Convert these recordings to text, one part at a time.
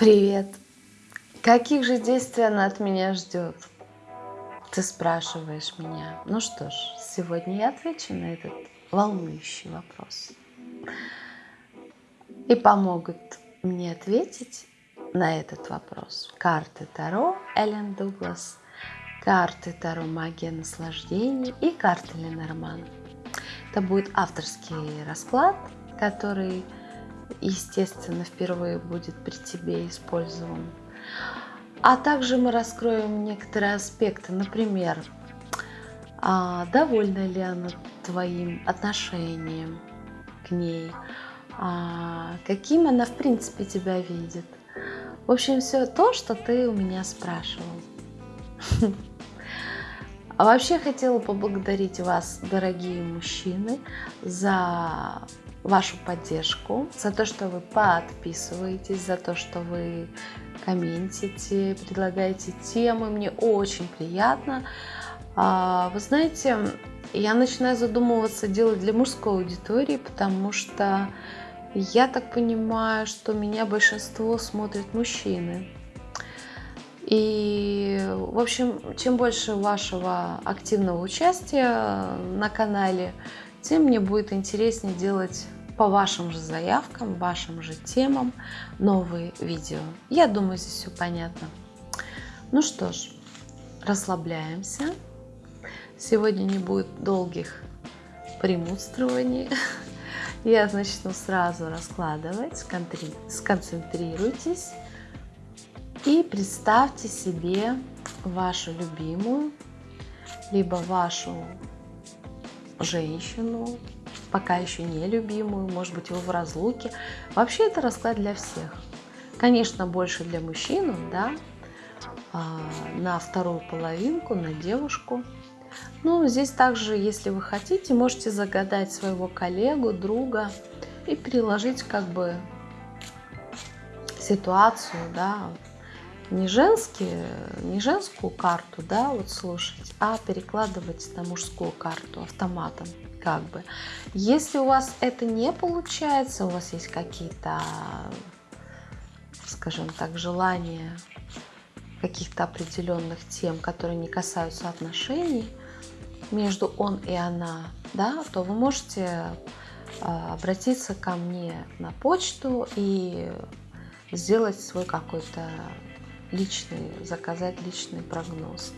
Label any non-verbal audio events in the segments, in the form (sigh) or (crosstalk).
Привет! Каких же действий она от меня ждет? Ты спрашиваешь меня. Ну что ж, сегодня я отвечу на этот волнующий вопрос. И помогут мне ответить на этот вопрос карты Таро Эллен Дуглас, карты Таро Магия Наслаждений и карты Ленорман. Это будет авторский расклад, который естественно, впервые будет при тебе использован. А также мы раскроем некоторые аспекты, например, а довольна ли она твоим отношением к ней, а каким она в принципе тебя видит. В общем, все то, что ты у меня спрашивал. (laughs) А вообще хотела поблагодарить вас, дорогие мужчины, за вашу поддержку, за то, что вы подписываетесь, за то, что вы комментите, предлагаете темы. Мне очень приятно. А, вы знаете, я начинаю задумываться делать для мужской аудитории, потому что я так понимаю, что меня большинство смотрят мужчины. И, в общем, чем больше вашего активного участия на канале, тем мне будет интереснее делать по вашим же заявкам, вашим же темам новые видео. Я думаю, здесь все понятно. Ну что ж, расслабляемся. Сегодня не будет долгих премудствований. (laughs) Я начну сразу раскладывать. Сконцентрируйтесь и представьте себе вашу любимую, либо вашу женщину, пока еще не любимую, может быть, вы в разлуке. Вообще это расклад для всех. Конечно, больше для мужчин, да, а, на вторую половинку, на девушку. Ну, здесь также, если вы хотите, можете загадать своего коллегу, друга и переложить как бы ситуацию, да, не, женские, не женскую карту, да, вот слушать, а перекладывать на мужскую карту автоматом, как бы. Если у вас это не получается, у вас есть какие-то, скажем так, желания каких-то определенных тем, которые не касаются отношений между он и она, да, то вы можете а, обратиться ко мне на почту и сделать свой какой-то личный, заказать личный прогноз.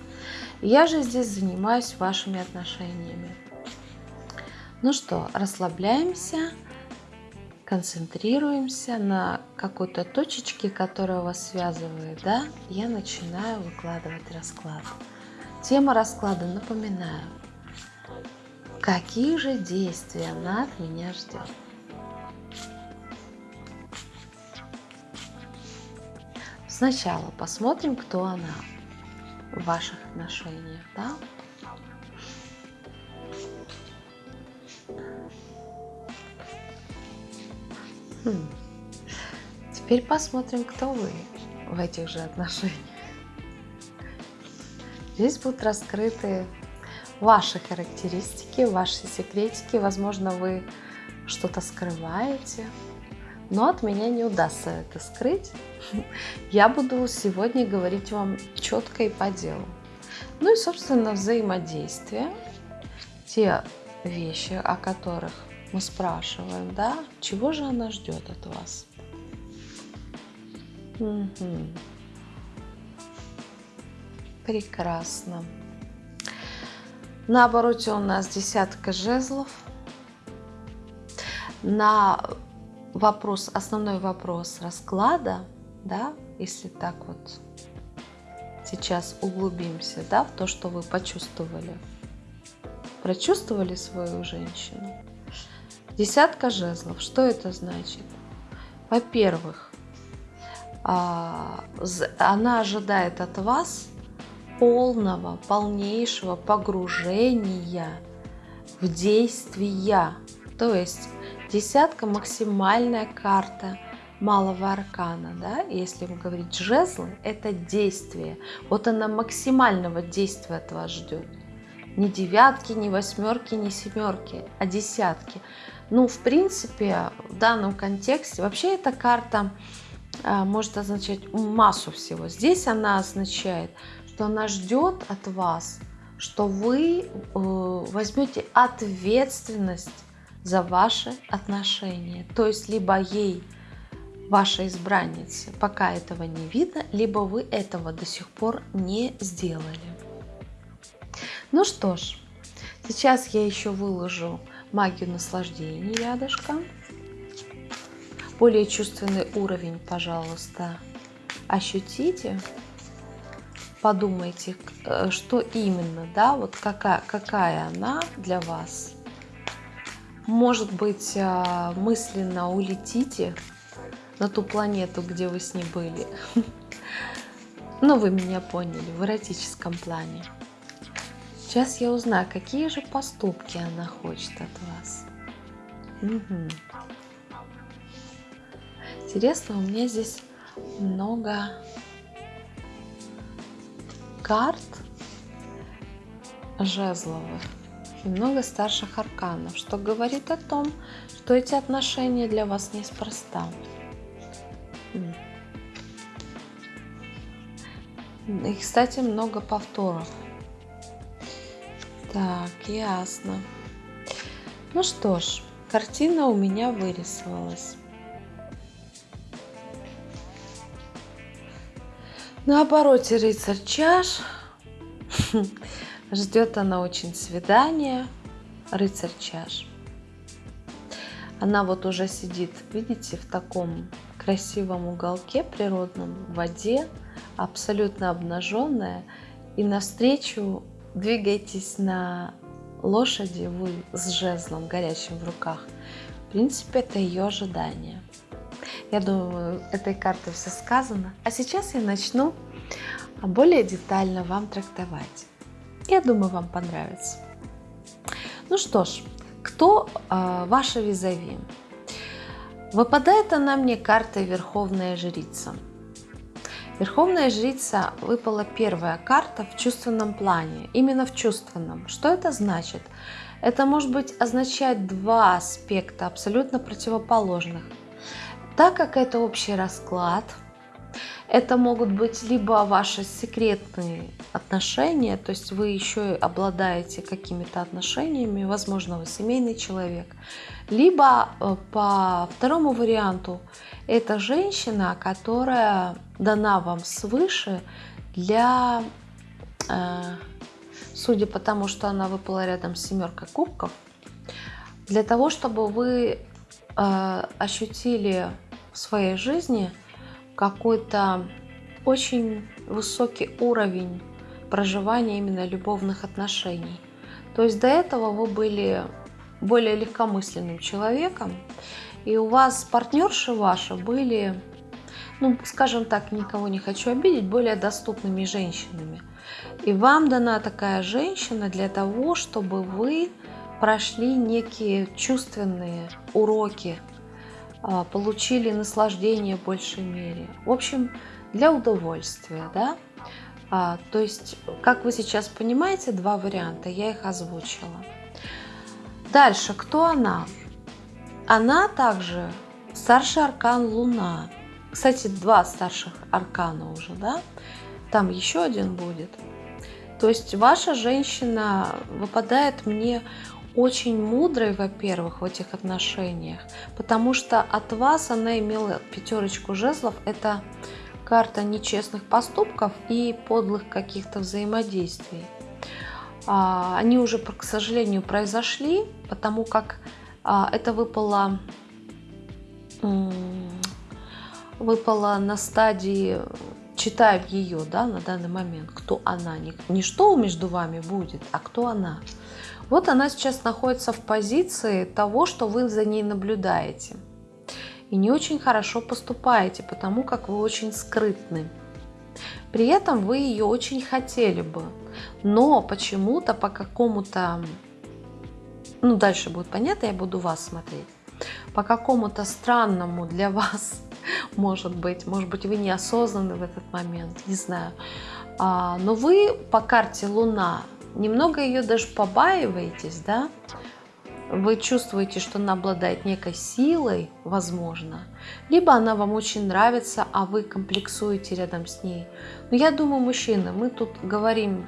Я же здесь занимаюсь вашими отношениями. Ну что, расслабляемся, концентрируемся на какой-то точечке, которая вас связывает, да? Я начинаю выкладывать расклад. Тема расклада, напоминаю, какие же действия она от меня ждет. Сначала посмотрим, кто она в ваших отношениях, да? Хм. Теперь посмотрим, кто вы в этих же отношениях. Здесь будут раскрыты ваши характеристики, ваши секретики. Возможно, вы что-то скрываете, но от меня не удастся это скрыть. Я буду сегодня говорить вам четко и по делу. Ну и, собственно, взаимодействие, те вещи, о которых мы спрашиваем, да, чего же она ждет от вас. Угу. Прекрасно. На обороте у нас десятка жезлов. На вопрос, основной вопрос расклада, да, если так вот сейчас углубимся, да, в то, что вы почувствовали. Прочувствовали свою женщину? Десятка жезлов. Что это значит? Во-первых, а, она ожидает от вас полного, полнейшего погружения в действия. То есть Десятка – максимальная карта малого аркана, да, если говорить жезлы, это действие. Вот она максимального действия от вас ждет. Не девятки, не восьмерки, не семерки, а десятки. Ну, в принципе, в данном контексте, вообще эта карта а, может означать массу всего. Здесь она означает, что она ждет от вас, что вы э, возьмете ответственность за ваши отношения. То есть либо ей, вашей избраннице, пока этого не видно, либо вы этого до сих пор не сделали. Ну что ж, сейчас я еще выложу магию наслаждения рядышком. Более чувственный уровень, пожалуйста, ощутите. Подумайте, э, что именно, да, вот какая, какая она для вас. Может быть, э, мысленно улетите на ту планету, где вы с ней были. (laughs) Но вы меня поняли, в эротическом плане. Сейчас я узнаю, какие же поступки она хочет от вас. Угу. Интересно, у меня здесь много карт жезловых много старших арканов, что говорит о том, что эти отношения для вас неспроста. И, кстати, много повторов. Так, ясно. Ну что ж, картина у меня вырисовалась. На обороте рыцарь чаш. Ждет она очень свидания. Рыцарь чаш. Она вот уже сидит, видите, в таком красивом уголке природном, в воде, абсолютно обнаженная. И навстречу двигаетесь на лошади вы с жезлом горячим в руках. В принципе, это ее ожидание. Я думаю, этой картой все сказано. А сейчас я начну более детально вам трактовать. Я думаю, вам понравится. Ну что ж, кто э, ваша визави? Выпадает она мне картой Верховная Жрица. Верховная Жрица выпала первая карта в чувственном плане, именно в чувственном. Что это значит? Это может быть означать два аспекта абсолютно противоположных – так как это общий расклад, это могут быть либо ваши секретные отношения, то есть вы еще обладаете какими-то отношениями, возможно, вы семейный человек, либо э, по второму варианту это женщина, которая дана вам свыше для, э, судя по тому, что она выпала рядом с семеркой кубков, для того, чтобы вы э, ощутили в своей жизни какой-то очень высокий уровень проживания именно любовных отношений. То есть до этого вы были более легкомысленным человеком, и у вас партнерши ваши были, ну, скажем так, никого не хочу обидеть, более доступными женщинами. И вам дана такая женщина для того, чтобы вы прошли некие чувственные уроки получили наслаждение в большей мере. В общем, для удовольствия, да. А, то есть, как вы сейчас понимаете, два варианта, я их озвучила. Дальше, кто она? Она также старший аркан Луна. Кстати, два старших аркана уже, да? Там еще один будет. То есть ваша женщина выпадает мне очень мудрой, во-первых, в этих отношениях, потому что от вас она имела пятерочку жезлов. Это карта нечестных поступков и подлых каких-то взаимодействий. А, они уже, к сожалению, произошли, потому как а, это выпало, выпало на стадии читая ее да, на данный момент, кто она, не, не что между вами будет, а кто она. Вот она сейчас находится в позиции того, что вы за ней наблюдаете. И не очень хорошо поступаете, потому как вы очень скрытны. При этом вы ее очень хотели бы, но почему-то по какому-то, ну дальше будет понятно, я буду вас смотреть, по какому-то странному для вас, (laughs) может быть, может быть вы неосознанны в этот момент, не знаю, а, но вы по карте Луна немного ее даже побаиваетесь, да, вы чувствуете, что она обладает некой силой, возможно, либо она вам очень нравится, а вы комплексуете рядом с ней. Но я думаю, мужчины, мы тут говорим,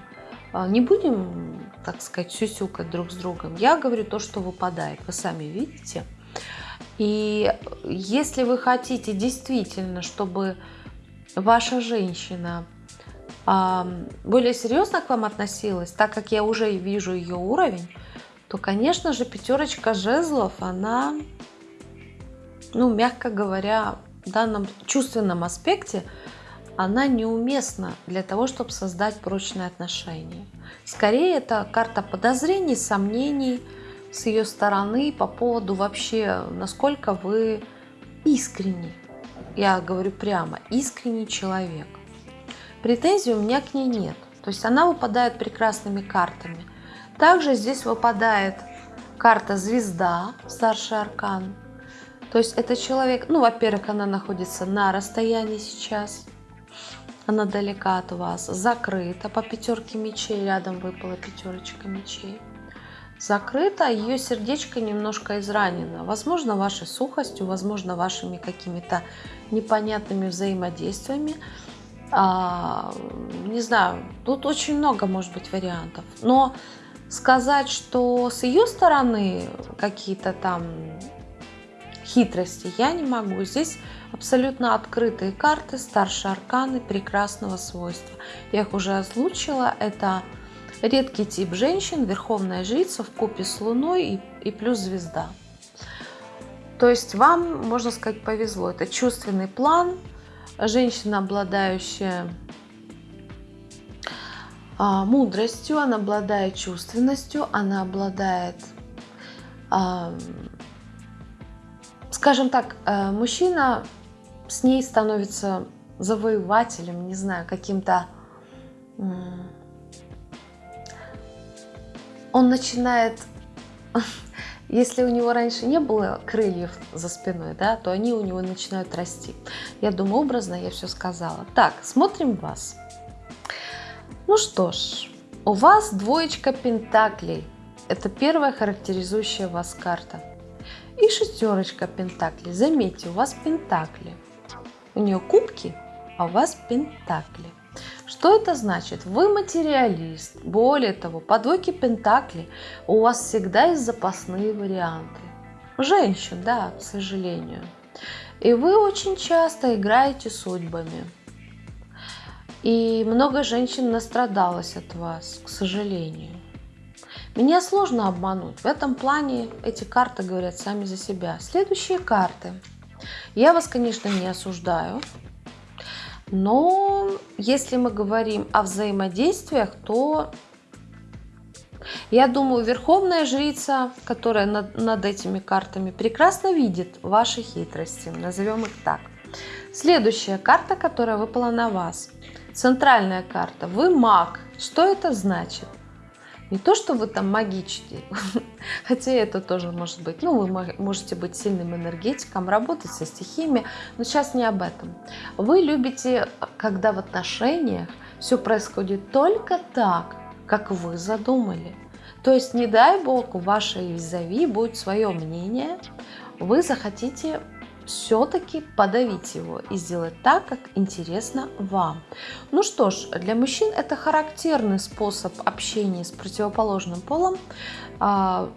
а, не будем, так сказать, сюсюкать друг с другом. Я говорю то, что выпадает, вы сами видите. И если вы хотите действительно, чтобы ваша женщина более серьезно к вам относилась, так как я уже вижу ее уровень, то, конечно же, пятерочка жезлов, она, ну, мягко говоря, в данном чувственном аспекте, она неуместна для того, чтобы создать прочные отношения. Скорее, это карта подозрений, сомнений с ее стороны по поводу вообще, насколько вы искренни. Я говорю прямо, искренний человек. Претензий у меня к ней нет. То есть она выпадает прекрасными картами. Также здесь выпадает карта звезда, старший аркан. То есть это человек, ну, во-первых, она находится на расстоянии сейчас, она далека от вас, закрыта по пятерке мечей, рядом выпала пятерочка мечей. Закрыта, ее сердечко немножко изранено. Возможно, вашей сухостью, возможно, вашими какими-то непонятными взаимодействиями. А, не знаю, тут очень много может быть вариантов. Но сказать, что с ее стороны какие-то там хитрости я не могу. Здесь абсолютно открытые карты, старшие арканы прекрасного свойства. Я их уже озвучила. Это редкий тип женщин, верховная жрица в купе с луной и, и плюс звезда. То есть вам, можно сказать, повезло. Это чувственный план, женщина, обладающая а, мудростью, она обладает чувственностью, она обладает, а, скажем так, а, мужчина с ней становится завоевателем, не знаю, каким-то... Он начинает... Если у него раньше не было крыльев за спиной, да, то они у него начинают расти. Я думаю, образно я все сказала. Так, смотрим вас. Ну что ж, у вас двоечка пентаклей. Это первая характеризующая вас карта. И шестерочка пентаклей. Заметьте, у вас пентакли. У нее кубки, а у вас пентакли. Что это значит? Вы материалист. Более того, по двойке пентаклей у вас всегда есть запасные варианты. Женщин, да, к сожалению. И вы очень часто играете судьбами. И много женщин настрадалось от вас, к сожалению. Меня сложно обмануть. В этом плане эти карты говорят сами за себя. Следующие карты. Я вас, конечно, не осуждаю. Но если мы говорим о взаимодействиях, то я думаю, Верховная Жрица, которая над, над этими картами прекрасно видит ваши хитрости, назовем их так. Следующая карта, которая выпала на вас. Центральная карта. Вы маг. Что это значит? Не то, что вы там магичите, (laughs) хотя это тоже может быть. Ну, вы можете быть сильным энергетиком, работать со стихиями, но сейчас не об этом. Вы любите, когда в отношениях все происходит только так, как вы задумали. То есть, не дай бог, у вашей визави будет свое мнение, вы захотите все-таки подавить его и сделать так, как интересно вам. Ну что ж, для мужчин это характерный способ общения с противоположным полом. А,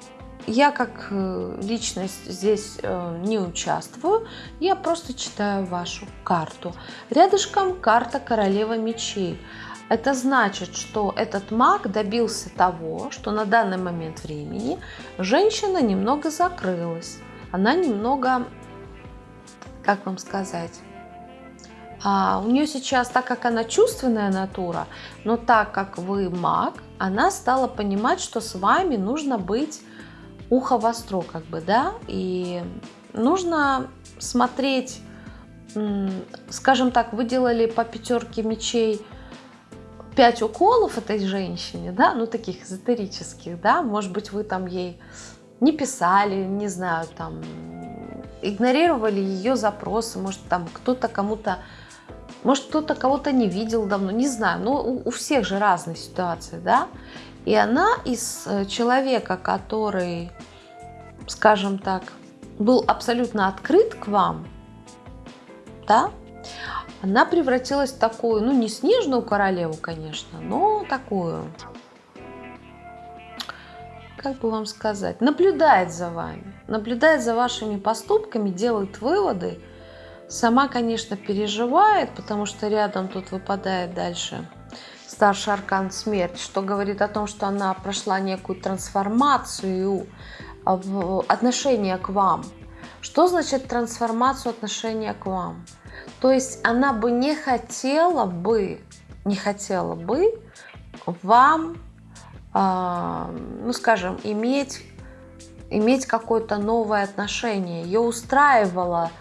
я как э, личность здесь э, не участвую, я просто читаю вашу карту. Рядышком карта королева мечей. Это значит, что этот маг добился того, что на данный момент времени женщина немного закрылась. Она немного как вам сказать, а у нее сейчас, так как она чувственная натура, но так как вы маг, она стала понимать, что с вами нужно быть ухо востро, как бы, да, и нужно смотреть, скажем так, вы делали по пятерке мечей 5 уколов этой женщине, да, ну таких эзотерических, да, может быть, вы там ей не писали, не знаю, там, игнорировали ее запросы, может, там кто-то кому-то, может, кто-то кого-то не видел давно, не знаю, но у, у всех же разные ситуации, да, и она из э, человека, который скажем так, был абсолютно открыт к вам, да, она превратилась в такую, ну не снежную королеву, конечно, но такую, как бы вам сказать, наблюдает за вами, наблюдает за вашими поступками, делает выводы. Сама, конечно, переживает, потому что рядом тут выпадает дальше старший аркан смерть, что говорит о том, что она прошла некую трансформацию в отношения к вам. Что значит трансформацию отношения к вам? То есть она бы не хотела бы, не хотела бы вам, ну скажем, иметь, иметь какое-то новое отношение. Ее устраивало,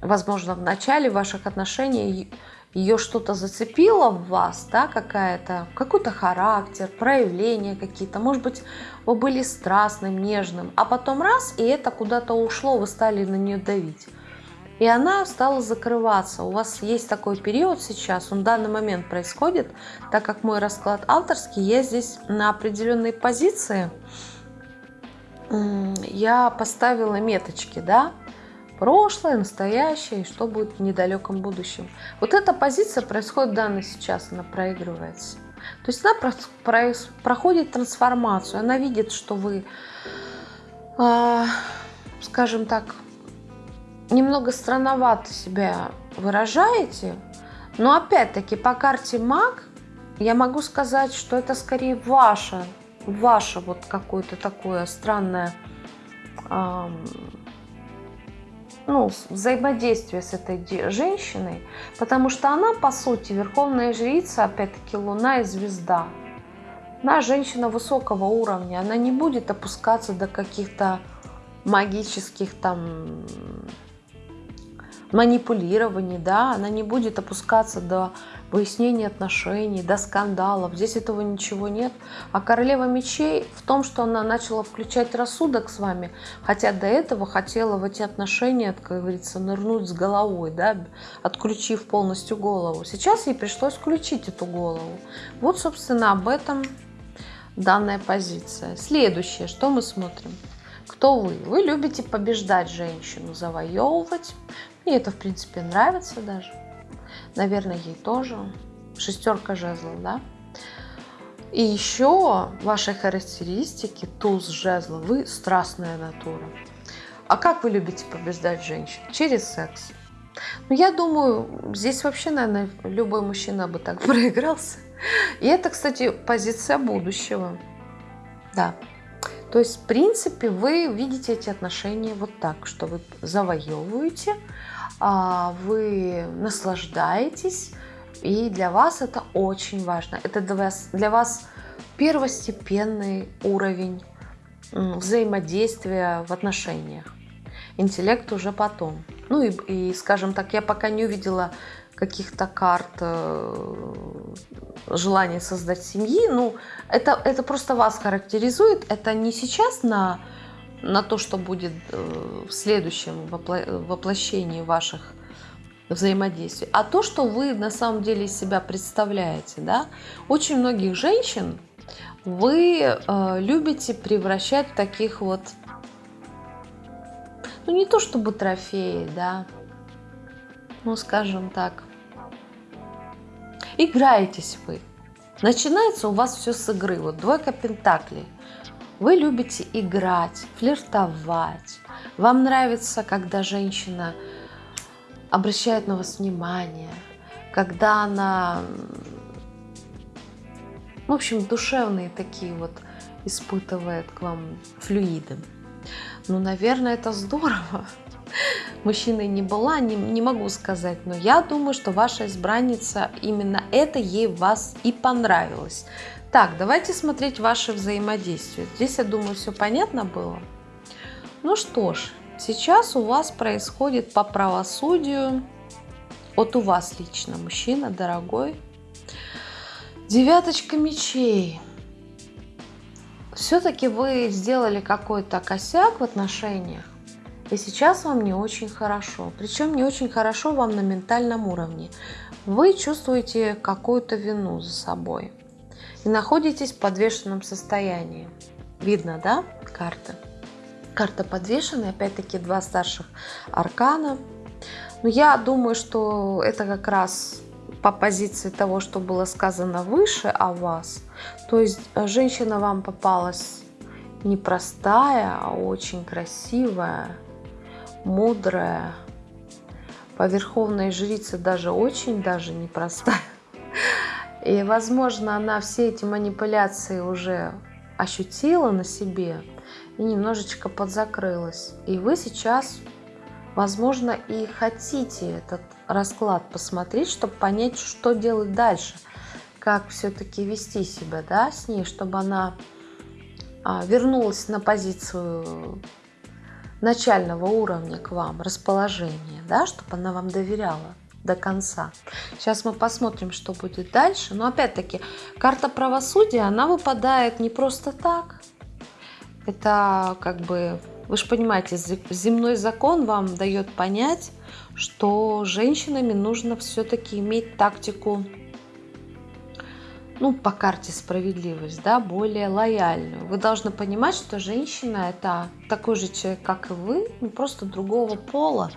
возможно, в начале ваших отношений ее что-то зацепило в вас, да, какая-то, какой-то характер, проявления какие-то, может быть, вы были страстным, нежным, а потом раз, и это куда-то ушло, вы стали на нее давить. И она стала закрываться. У вас есть такой период сейчас, он в данный момент происходит, так как мой расклад авторский, я здесь на определенной позиции, я поставила меточки, да, прошлое, настоящее и что будет в недалеком будущем. Вот эта позиция происходит данно сейчас, она проигрывается. То есть она про про проходит трансформацию, она видит, что вы, э, скажем так, немного странновато себя выражаете, но опять-таки по карте маг я могу сказать, что это скорее ваше, ваше вот какое-то такое странное э, ну, взаимодействие с этой женщиной, потому что она, по сути, верховная жрица, опять-таки, луна и звезда. Она женщина высокого уровня, она не будет опускаться до каких-то магических там манипулирований, да, она не будет опускаться до выяснения отношений, до скандалов. Здесь этого ничего нет. А королева мечей в том, что она начала включать рассудок с вами, хотя до этого хотела в эти отношения, как говорится, нырнуть с головой, да, отключив полностью голову. Сейчас ей пришлось включить эту голову. Вот, собственно, об этом данная позиция. Следующее, что мы смотрим? Кто вы? Вы любите побеждать женщину, завоевывать. Мне это, в принципе, нравится даже. Наверное, ей тоже. Шестерка жезлов, да? И еще ваши характеристики, туз жезла, вы страстная натура. А как вы любите побеждать женщин? Через секс. Ну, я думаю, здесь вообще, наверное, любой мужчина бы так (laughs) проигрался. И это, кстати, позиция будущего. Да. То есть, в принципе, вы видите эти отношения вот так, что вы завоевываете, а, вы наслаждаетесь, и для вас это очень важно. Это для вас, для вас первостепенный уровень взаимодействия в отношениях. Интеллект уже потом. Ну и, и скажем так, я пока не увидела каких-то карт э, желания создать семьи. Ну, это, это просто вас характеризует. Это не сейчас на, на то, что будет э, в следующем воплощении ваших взаимодействий, а то, что вы на самом деле из себя представляете. Да? Очень многих женщин вы э, любите превращать в таких вот, ну не то чтобы трофеи, да, ну скажем так, играетесь вы. Начинается у вас все с игры. Вот двойка пентаклей. Вы любите играть, флиртовать. Вам нравится, когда женщина обращает на вас внимание, когда она, в общем, душевные такие вот испытывает к вам флюиды. Ну, наверное, это здорово мужчиной не была, не, не могу сказать, но я думаю, что ваша избранница, именно это ей вас и понравилось. Так, давайте смотреть ваше взаимодействие. Здесь, я думаю, все понятно было. Ну что ж, сейчас у вас происходит по правосудию, вот у вас лично, мужчина дорогой, девяточка мечей. Все-таки вы сделали какой-то косяк в отношениях, и сейчас вам не очень хорошо. Причем не очень хорошо вам на ментальном уровне. Вы чувствуете какую-то вину за собой. И находитесь в подвешенном состоянии. Видно, да, карты? Карта подвешенная, опять-таки два старших аркана. Но я думаю, что это как раз по позиции того, что было сказано выше о вас. То есть э, женщина вам попалась непростая, а очень красивая, мудрая. По верховной жрице даже очень даже непростая. И, возможно, она все эти манипуляции уже ощутила на себе и немножечко подзакрылась. И вы сейчас, возможно, и хотите этот расклад посмотреть, чтобы понять, что делать дальше, как все-таки вести себя да, с ней, чтобы она а, вернулась на позицию начального уровня к вам, расположения, да, чтобы она вам доверяла до конца. Сейчас мы посмотрим, что будет дальше. Но опять-таки, карта правосудия, она выпадает не просто так. Это как бы, вы же понимаете, земной закон вам дает понять, что женщинами нужно все-таки иметь тактику, ну, по карте справедливость, да, более лояльную. Вы должны понимать, что женщина это такой же человек, как и вы, ну, просто другого пола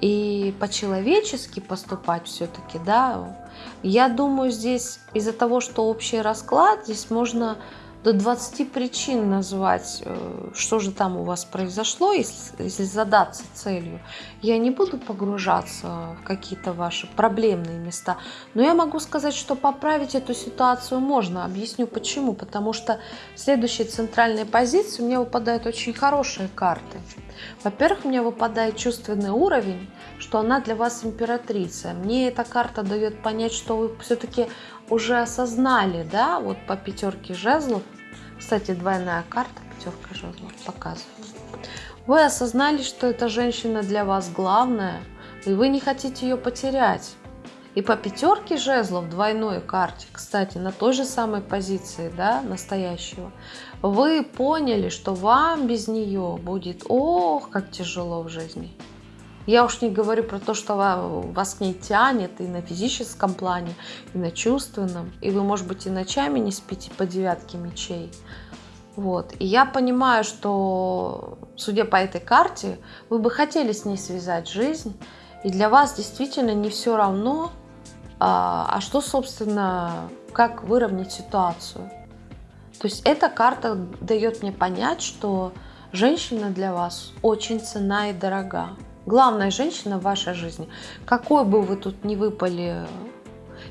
и по-человечески поступать все-таки, да. Я думаю, здесь из-за того, что общий расклад, здесь можно до 20 причин назвать, э, что же там у вас произошло, если, если задаться целью. Я не буду погружаться в какие-то ваши проблемные места, но я могу сказать, что поправить эту ситуацию можно. Объясню почему. Потому что в следующей центральной позиции меня выпадают очень хорошие карты. Во-первых, мне выпадает чувственный уровень, что она для вас императрица. Мне эта карта дает понять, что вы все-таки уже осознали, да, вот по пятерке жезлов, кстати, двойная карта, пятерка жезлов показывает. Вы осознали, что эта женщина для вас главная, и вы не хотите ее потерять. И по пятерке жезлов, двойной карте, кстати, на той же самой позиции, да, настоящего, вы поняли, что вам без нее будет, ох, как тяжело в жизни. Я уж не говорю про то, что вас к ней тянет и на физическом плане, и на чувственном. И вы, может быть, и ночами не спите по девятке мечей. Вот. И я понимаю, что, судя по этой карте, вы бы хотели с ней связать жизнь. И для вас действительно не все равно, а, а что, собственно, как выровнять ситуацию. То есть эта карта дает мне понять, что женщина для вас очень цена и дорога главная женщина в вашей жизни. Какой бы вы тут ни выпали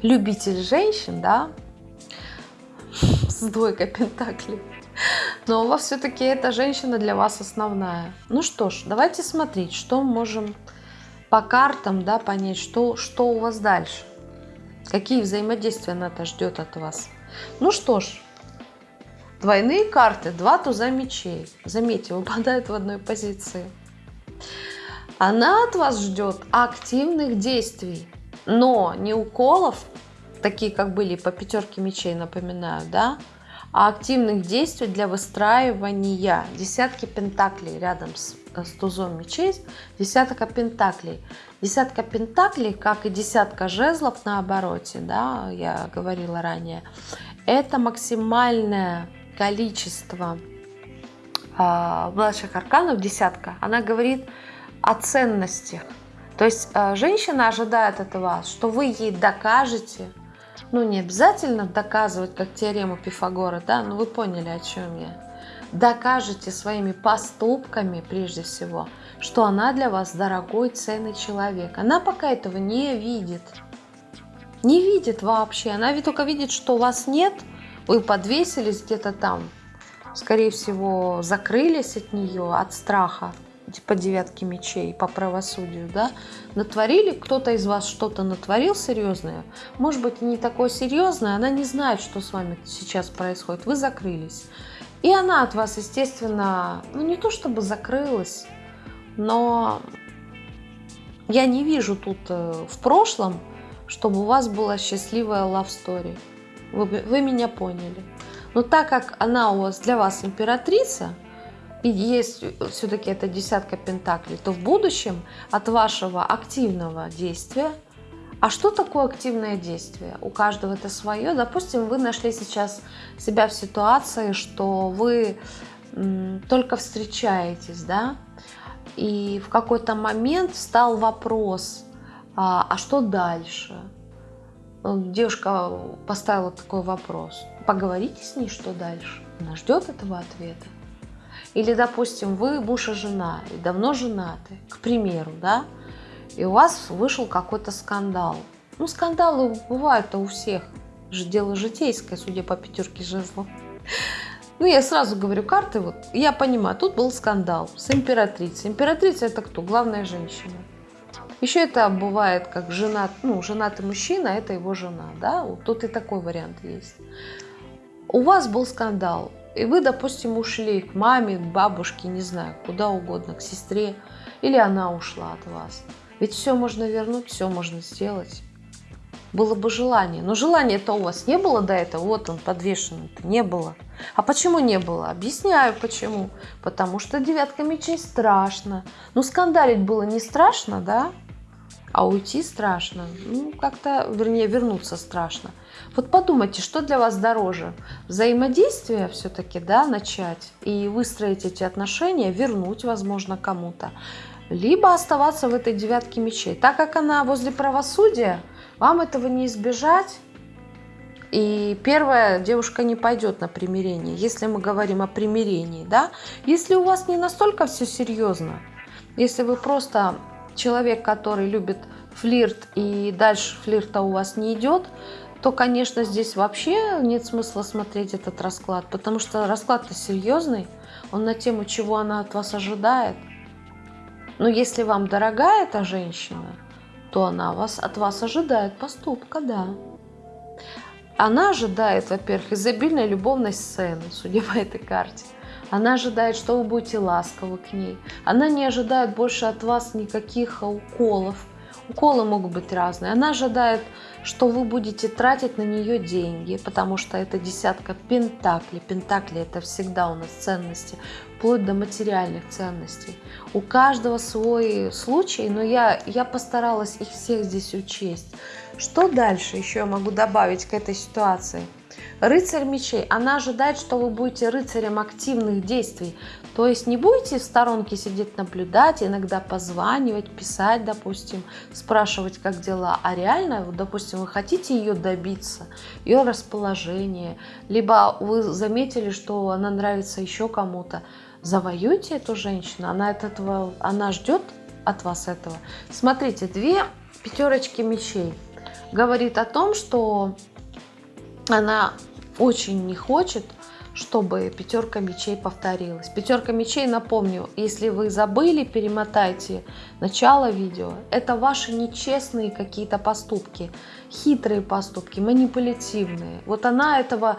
любитель женщин, да, (laughs) с двойкой пентаклей, но у вас все-таки эта женщина для вас основная. Ну что ж, давайте смотреть, что мы можем по картам да, понять, что, что у вас дальше. Какие взаимодействия она-то ждет от вас. Ну что ж, двойные карты, два туза мечей. Заметьте, выпадают в одной позиции. Она от вас ждет активных действий, но не уколов, такие как были по пятерке мечей, напоминаю, да, а активных действий для выстраивания десятки пентаклей рядом с, с тузом мечей, десятка пентаклей. Десятка пентаклей, как и десятка жезлов на обороте, да, я говорила ранее, это максимальное количество э, младших арканов, десятка. Она говорит о ценностях. То есть э, женщина ожидает от вас, что вы ей докажете, ну не обязательно доказывать, как теорему Пифагора, да, но вы поняли, о чем я. Докажете своими поступками, прежде всего, что она для вас дорогой, ценный человек. Она пока этого не видит. Не видит вообще. Она ведь только видит, что вас нет, вы подвесились где-то там. Скорее всего, закрылись от нее, от страха по девятке мечей, по правосудию, да, натворили, кто-то из вас что-то натворил серьезное, может быть, не такое серьезное, она не знает, что с вами сейчас происходит, вы закрылись. И она от вас, естественно, ну не то чтобы закрылась, но я не вижу тут э, в прошлом, чтобы у вас была счастливая love story. Вы, вы меня поняли. Но так как она у вас для вас императрица, есть все-таки это десятка пентаклей, то в будущем от вашего активного действия, а что такое активное действие? У каждого это свое. Допустим, вы нашли сейчас себя в ситуации, что вы только встречаетесь, да, и в какой-то момент встал вопрос, а, а что дальше? Девушка поставила такой вопрос. Поговорите с ней, что дальше? Она ждет этого ответа. Или, допустим, вы муж и жена, и давно женаты, к примеру, да, и у вас вышел какой-то скандал. Ну, скандалы бывают-то у всех. Дело житейское, судя по пятерке жезлов. Ну, я сразу говорю, карты, вот, я понимаю, тут был скандал с императрицей. Императрица это кто? Главная женщина. Еще это бывает как женат, ну, женатый мужчина, а это его жена, да, вот тут и такой вариант есть. У вас был скандал, и вы, допустим, ушли к маме, к бабушке, не знаю, куда угодно, к сестре, или она ушла от вас. Ведь все можно вернуть, все можно сделать. Было бы желание. Но желания-то у вас не было до этого. Вот он подвешенный-то. Не было. А почему не было? Объясняю почему. Потому что девятка мечей страшно. Ну, скандалить было не страшно, да? А уйти страшно. Ну, как-то, вернее, вернуться страшно. Вот подумайте, что для вас дороже? Взаимодействие все-таки, да, начать и выстроить эти отношения, вернуть, возможно, кому-то. Либо оставаться в этой девятке мечей. Так как она возле правосудия, вам этого не избежать. И первая девушка не пойдет на примирение, если мы говорим о примирении, да. Если у вас не настолько все серьезно, если вы просто человек, который любит флирт, и дальше флирта у вас не идет, то, конечно, здесь вообще нет смысла смотреть этот расклад, потому что расклад-то серьезный, он на тему, чего она от вас ожидает. Но если вам дорога эта женщина, то она вас, от вас ожидает поступка, да. Она ожидает, во-первых, изобильной любовной сцены, судя по этой карте. Она ожидает, что вы будете ласковы к ней. Она не ожидает больше от вас никаких уколов. Уколы могут быть разные. Она ожидает, что вы будете тратить на нее деньги, потому что это десятка пентаклей. Пентакли – это всегда у нас ценности, вплоть до материальных ценностей. У каждого свой случай, но я, я постаралась их всех здесь учесть. Что дальше еще я могу добавить к этой ситуации – Рыцарь мечей, она ожидает, что вы будете рыцарем активных действий. То есть не будете в сторонке сидеть наблюдать, иногда позванивать, писать, допустим, спрашивать, как дела, а реально, допустим, вы хотите ее добиться, ее расположение, либо вы заметили, что она нравится еще кому-то, завоюйте эту женщину, она, от этого, она ждет от вас этого. Смотрите, две пятерочки мечей. Говорит о том, что она очень не хочет, чтобы пятерка мечей повторилась. Пятерка мечей, напомню, если вы забыли, перемотайте начало видео. Это ваши нечестные какие-то поступки, хитрые поступки, манипулятивные. Вот она этого,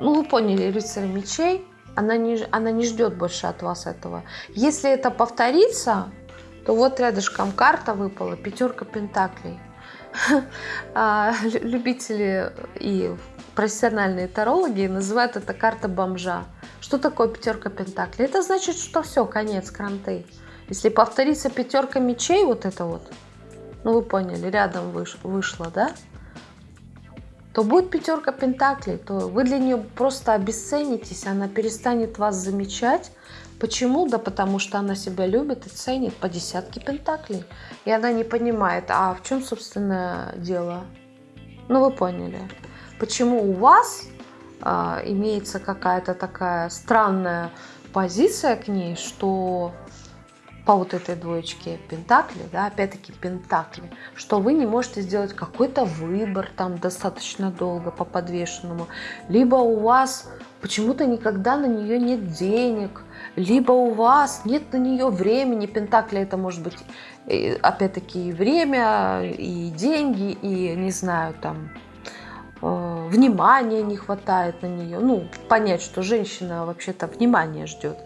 ну вы поняли, рыцарь мечей, она не, она не ждет больше от вас этого. Если это повторится, то вот рядышком карта выпала, пятерка пентаклей. (laughs) А, любители и профессиональные тарологи называют это карта бомжа. Что такое пятерка пентаклей? Это значит, что все, конец, кранты. Если повторится пятерка мечей, вот это вот, ну вы поняли, рядом выш, вышло, да? То будет пятерка пентаклей, то вы для нее просто обесценитесь, она перестанет вас замечать, Почему? Да потому что она себя любит и ценит по десятке пентаклей. И она не понимает, а в чем, собственно, дело? Ну, вы поняли. Почему у вас а, имеется какая-то такая странная позиция к ней, что по вот этой двоечке пентакли, да, опять-таки пентакли, что вы не можете сделать какой-то выбор там достаточно долго по подвешенному, либо у вас почему-то никогда на нее нет денег, либо у вас нет на нее времени, пентакли это может быть опять-таки и время, и деньги, и не знаю, там э, внимания не хватает на нее, ну, понять, что женщина вообще-то внимание ждет.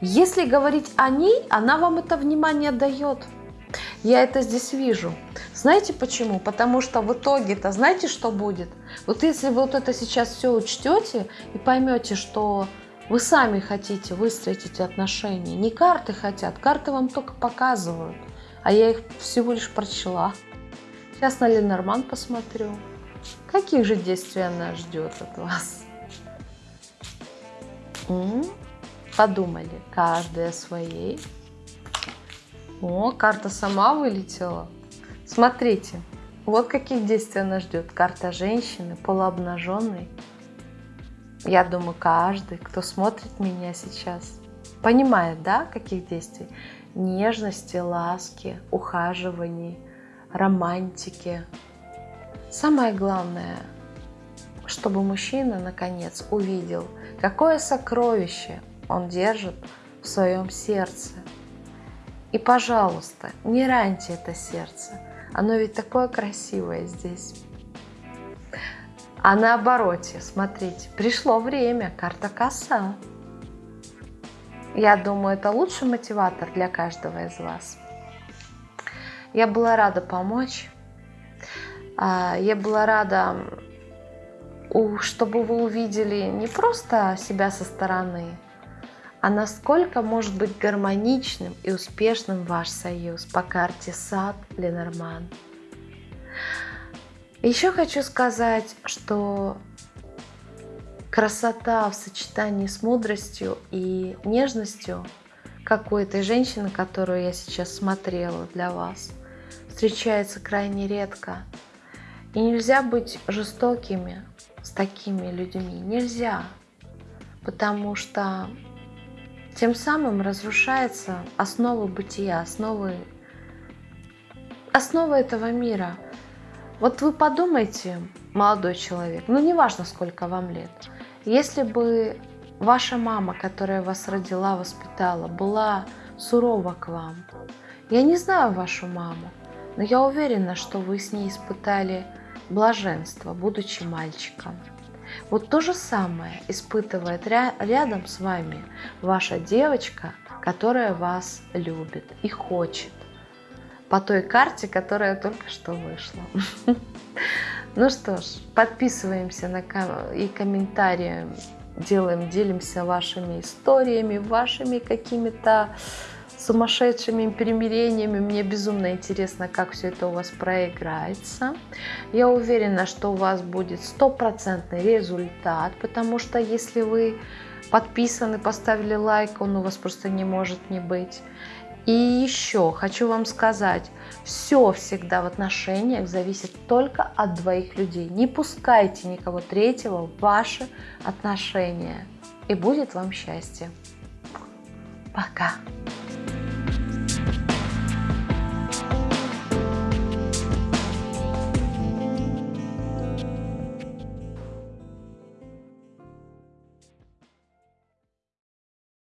Если говорить о ней, она вам это внимание дает. Я это здесь вижу. Знаете почему? Потому что в итоге-то, знаете, что будет? Вот если вы вот это сейчас все учтете и поймете, что вы сами хотите выстроить эти отношения, не карты хотят, карты вам только показывают, а я их всего лишь прочла. Сейчас на Ленорман посмотрю. Каких же действий она ждет от вас? Подумали, каждый о своей. О, карта сама вылетела. Смотрите, вот каких действий она ждет. Карта женщины, полуобнаженной. Я думаю, каждый, кто смотрит меня сейчас, понимает, да, каких действий? Нежности, ласки, ухаживаний, романтики. Самое главное, чтобы мужчина наконец увидел, какое сокровище он держит в своем сердце. И, пожалуйста, не раньте это сердце. Оно ведь такое красивое здесь. А на обороте, смотрите, пришло время, карта коса. Я думаю, это лучший мотиватор для каждого из вас. Я была рада помочь. А, я была рада, чтобы вы увидели не просто себя со стороны, а насколько может быть гармоничным и успешным ваш союз по карте Сад Ленорман. Еще хочу сказать, что красота в сочетании с мудростью и нежностью, как у этой женщины, которую я сейчас смотрела для вас, встречается крайне редко. И нельзя быть жестокими с такими людьми. Нельзя. Потому что тем самым разрушается основа бытия, основы, основа этого мира. Вот вы подумайте, молодой человек, ну неважно, сколько вам лет, если бы ваша мама, которая вас родила, воспитала, была сурова к вам, я не знаю вашу маму, но я уверена, что вы с ней испытали блаженство, будучи мальчиком. Вот то же самое испытывает рядом с вами ваша девочка, которая вас любит и хочет. По той карте, которая только что вышла. (laughs) Ну что ж, подписываемся на и комментарии делаем, делимся вашими историями, вашими какими-то сумасшедшими примирениями. Мне безумно интересно, как все это у вас проиграется. Я уверена, что у вас будет стопроцентный результат, потому что если вы подписаны, поставили лайк, он у вас просто не может не быть. И еще хочу вам сказать, все всегда в отношениях зависит только от двоих людей. Не пускайте никого третьего в ваши отношения. И будет вам счастье. Пока.